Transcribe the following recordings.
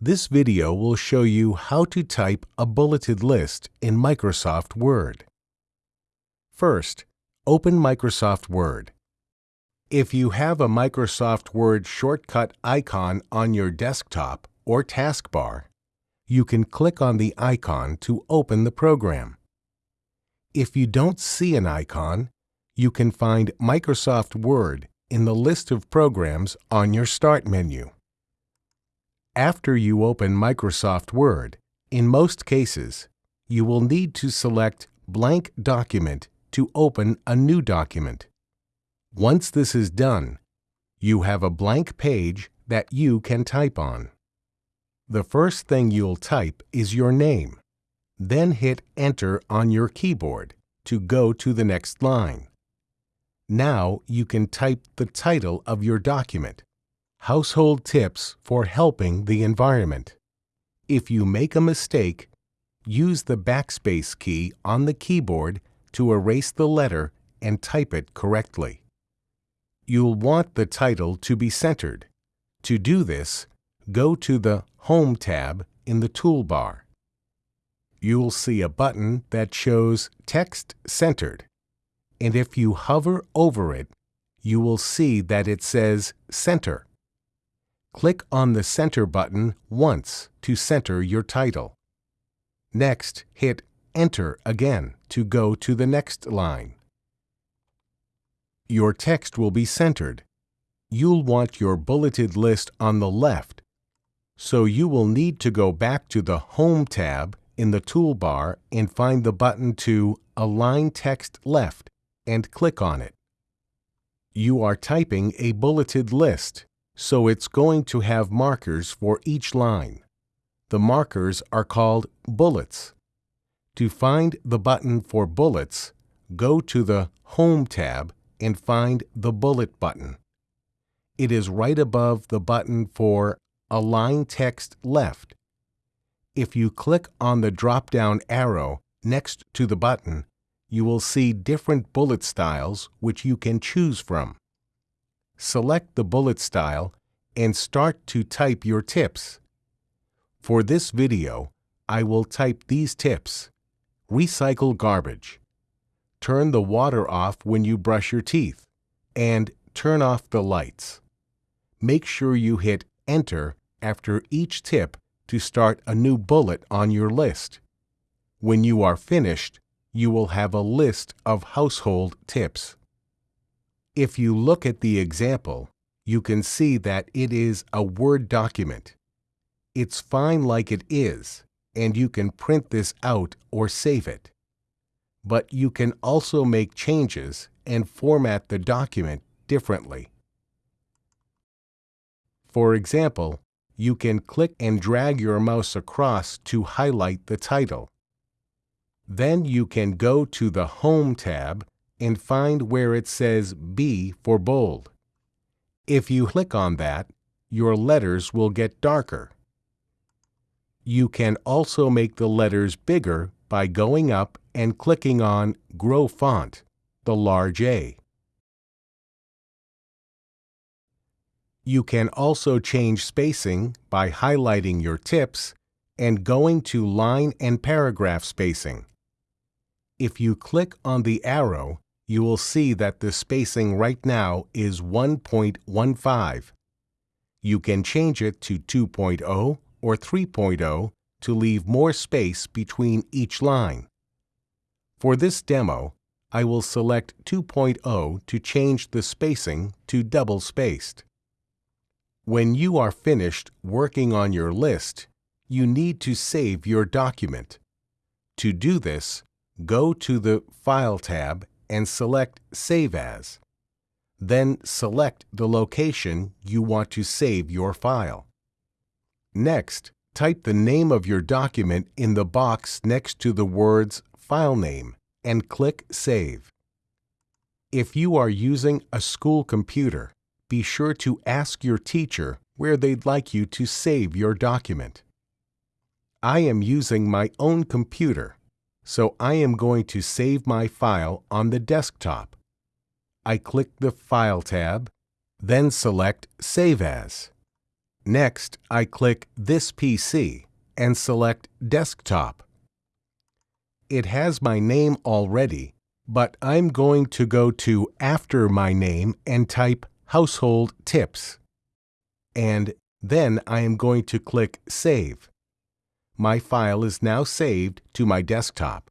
This video will show you how to type a bulleted list in Microsoft Word. First, open Microsoft Word. If you have a Microsoft Word shortcut icon on your desktop or taskbar, you can click on the icon to open the program. If you don't see an icon, you can find Microsoft Word in the list of programs on your Start menu. After you open Microsoft Word, in most cases, you will need to select Blank Document to open a new document. Once this is done, you have a blank page that you can type on. The first thing you'll type is your name. Then hit Enter on your keyboard to go to the next line. Now you can type the title of your document. Household Tips for Helping the Environment. If you make a mistake, use the backspace key on the keyboard to erase the letter and type it correctly. You'll want the title to be centered. To do this, go to the Home tab in the toolbar. You'll see a button that shows Text Centered, and if you hover over it, you will see that it says Center click on the Center button once to center your title. Next, hit Enter again to go to the next line. Your text will be centered. You'll want your bulleted list on the left, so you will need to go back to the Home tab in the toolbar and find the button to Align Text Left and click on it. You are typing a bulleted list so it's going to have markers for each line. The markers are called bullets. To find the button for bullets, go to the Home tab and find the Bullet button. It is right above the button for Align Text Left. If you click on the drop-down arrow next to the button, you will see different bullet styles which you can choose from select the bullet style and start to type your tips. For this video, I will type these tips. Recycle garbage. Turn the water off when you brush your teeth. And turn off the lights. Make sure you hit Enter after each tip to start a new bullet on your list. When you are finished, you will have a list of household tips. If you look at the example, you can see that it is a Word document. It's fine like it is, and you can print this out or save it. But you can also make changes and format the document differently. For example, you can click and drag your mouse across to highlight the title. Then you can go to the Home tab and find where it says B for bold. If you click on that, your letters will get darker. You can also make the letters bigger by going up and clicking on Grow Font, the large A. You can also change spacing by highlighting your tips and going to line and paragraph spacing. If you click on the arrow, you will see that the spacing right now is 1.15. You can change it to 2.0 or 3.0 to leave more space between each line. For this demo, I will select 2.0 to change the spacing to double-spaced. When you are finished working on your list, you need to save your document. To do this, go to the File tab and select Save As. Then select the location you want to save your file. Next, type the name of your document in the box next to the words File Name and click Save. If you are using a school computer, be sure to ask your teacher where they'd like you to save your document. I am using my own computer so I am going to save my file on the desktop. I click the File tab, then select Save As. Next, I click This PC and select Desktop. It has my name already, but I'm going to go to After my name and type Household Tips. And then I am going to click Save. My file is now saved to my desktop.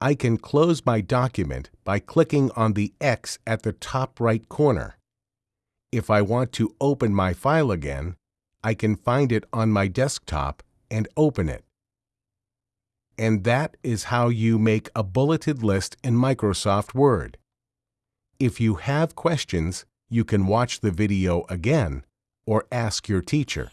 I can close my document by clicking on the X at the top right corner. If I want to open my file again, I can find it on my desktop and open it. And that is how you make a bulleted list in Microsoft Word. If you have questions, you can watch the video again or ask your teacher.